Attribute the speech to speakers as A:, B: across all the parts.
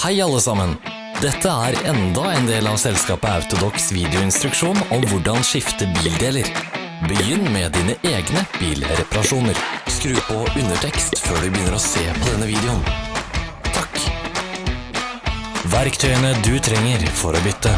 A: Hei alle sammen! Dette er enda en del av selskapet Autodox videoinstruksjon om hvordan skifte bildeler. Begynn med dine egne bilreparasjoner. Skru på undertekst før du begynner å se på denne videoen. Takk. Verktøyene du trenger for å bytte.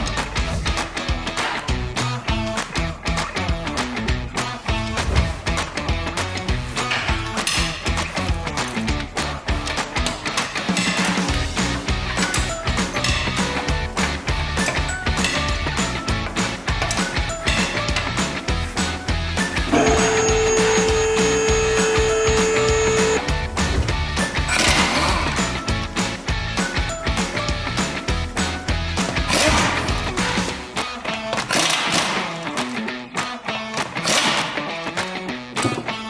A: Bye.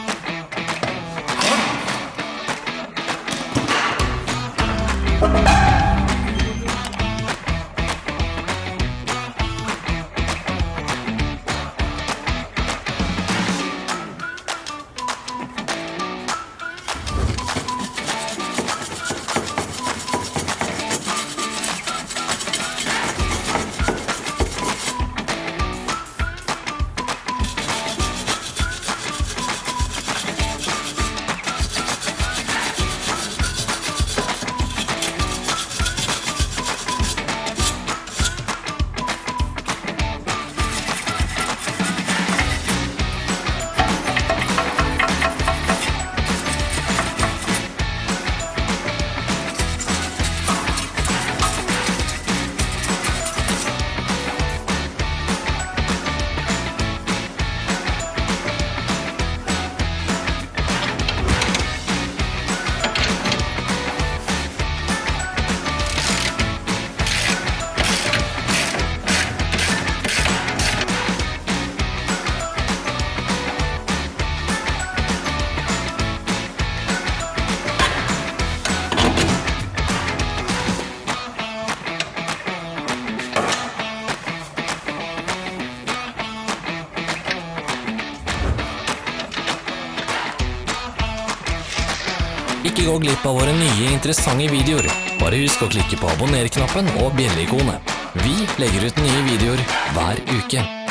A: Ikke gå glipp av våre nye interessante videoer. Bare husk å klikke på abonner-knappen og bjelleikonet. Vi legger ut nye videoer hver uke.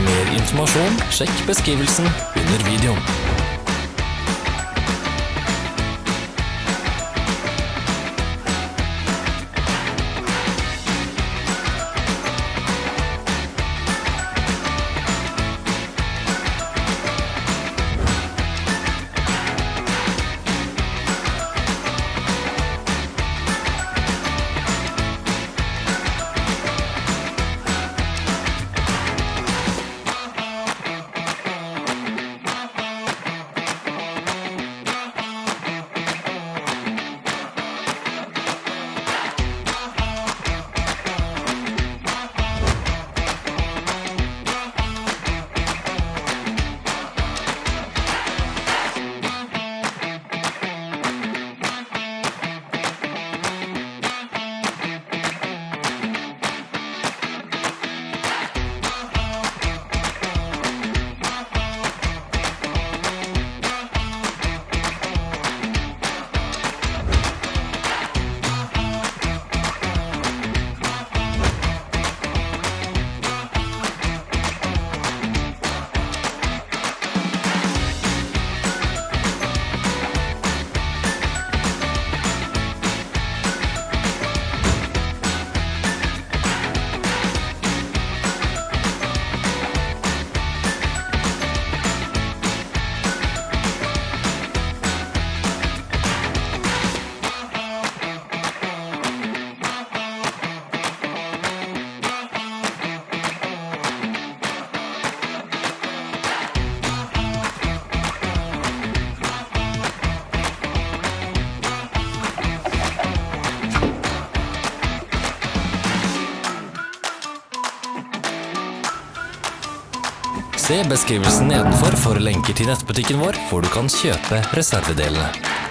A: Mer informasjon, sjekk beskrivelsen under videoen. Beskrivelsen nedenfor for lenker til nettbutikken vår, hvor du kan kjøpe reservedelene.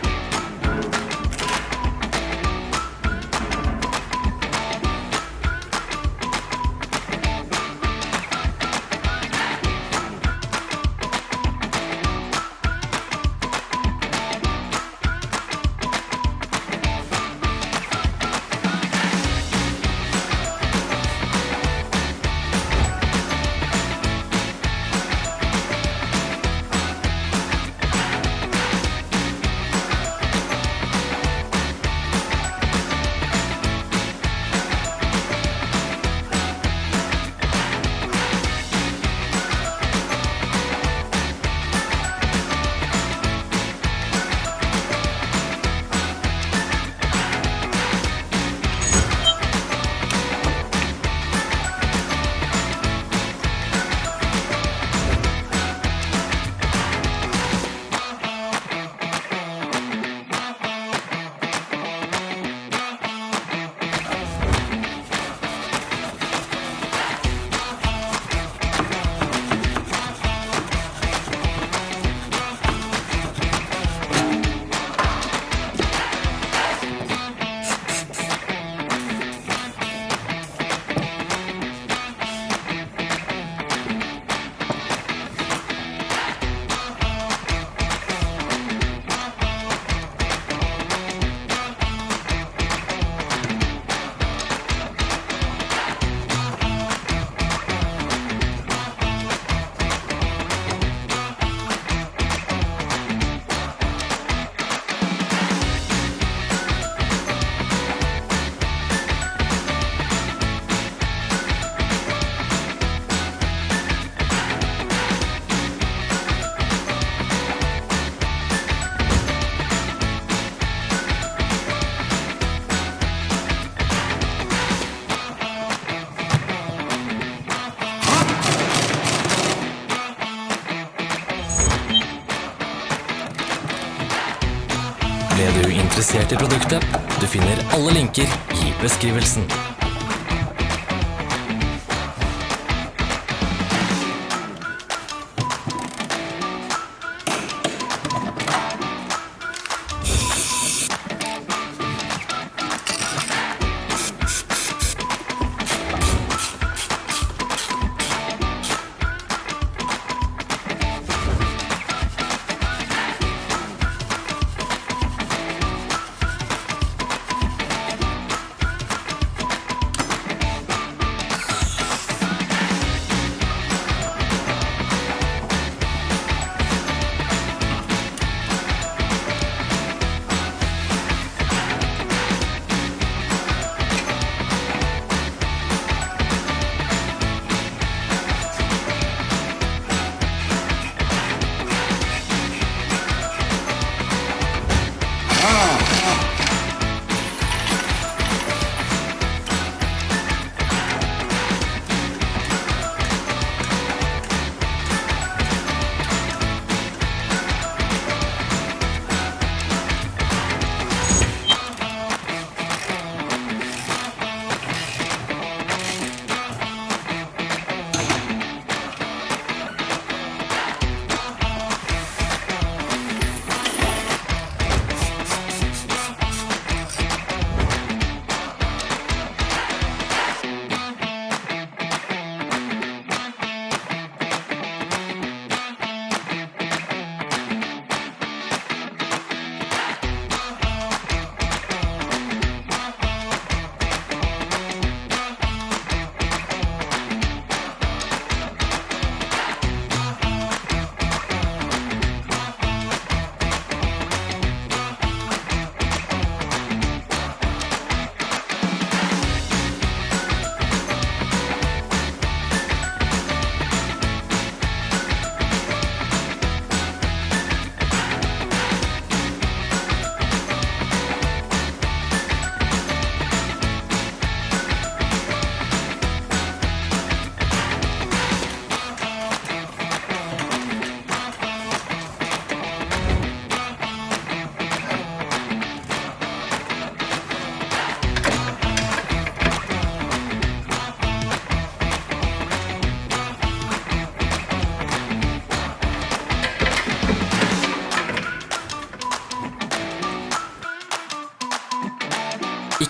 A: I produktet? Du finner alle linker i beskrivelsen.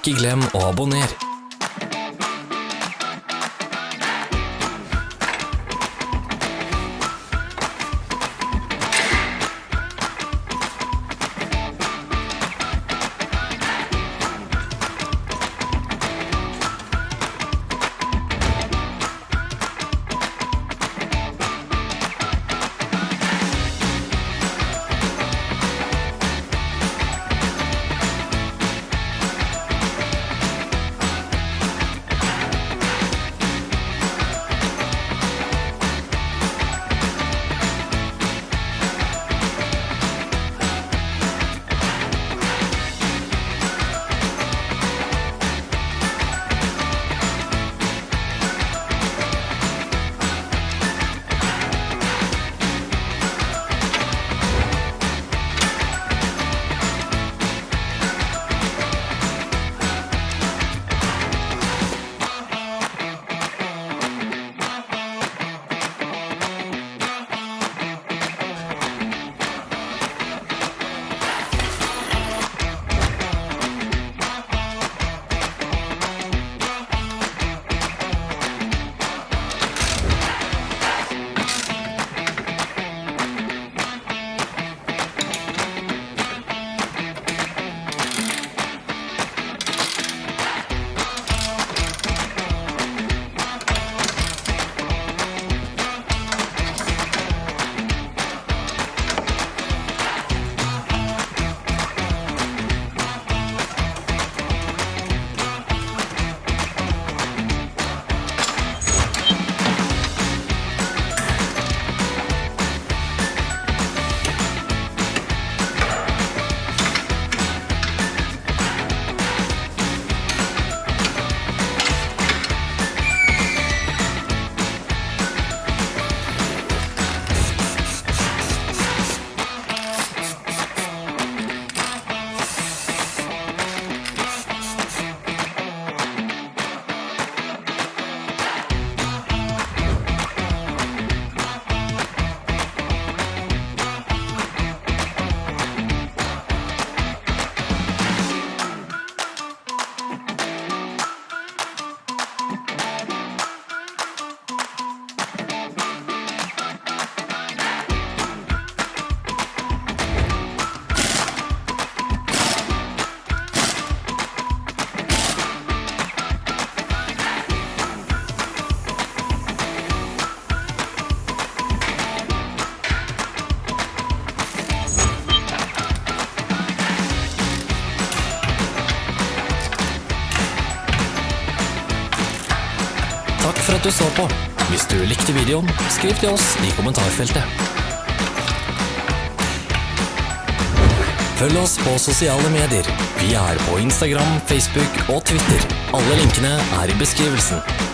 A: Ikke glem å abonnere. For at du så på. Hvis du likte videoen, skriv til oss i kommentarfeltet. Følg oss på sosiale medier. Vi er på Instagram, Facebook og Twitter. Alle linkene er i beskrivelsen.